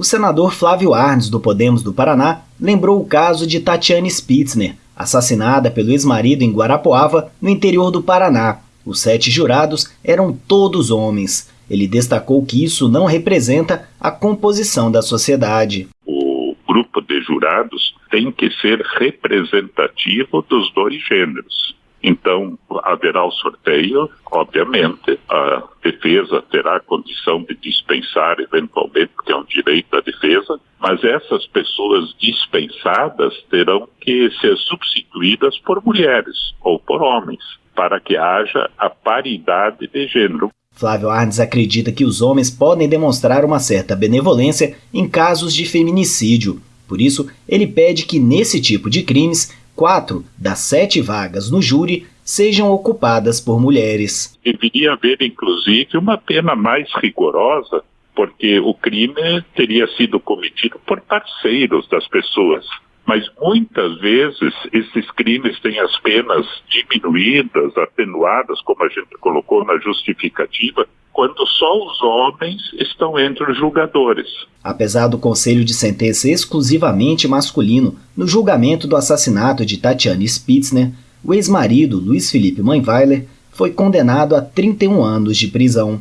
O senador Flávio Arnes, do Podemos do Paraná, lembrou o caso de Tatiane Spitzner, assassinada pelo ex-marido em Guarapuava, no interior do Paraná. Os sete jurados eram todos homens. Ele destacou que isso não representa a composição da sociedade. O grupo de jurados tem que ser representativo dos dois gêneros. Então, haverá o sorteio, obviamente, a defesa terá condição de dispensar, eventualmente, porque é um direito da defesa, mas essas pessoas dispensadas terão que ser substituídas por mulheres ou por homens, para que haja a paridade de gênero. Flávio Arnes acredita que os homens podem demonstrar uma certa benevolência em casos de feminicídio. Por isso, ele pede que, nesse tipo de crimes, quatro das sete vagas no júri sejam ocupadas por mulheres. Deveria haver, inclusive, uma pena mais rigorosa, porque o crime teria sido cometido por parceiros das pessoas. Mas muitas vezes esses crimes têm as penas diminuídas, atenuadas, como a gente colocou na justificativa, quando só os homens estão entre os julgadores. Apesar do conselho de sentença exclusivamente masculino no julgamento do assassinato de Tatiane Spitzner, o ex-marido Luiz Felipe Manweiler foi condenado a 31 anos de prisão.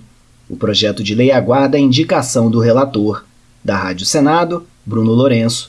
O projeto de lei aguarda a indicação do relator. Da Rádio Senado, Bruno Lourenço.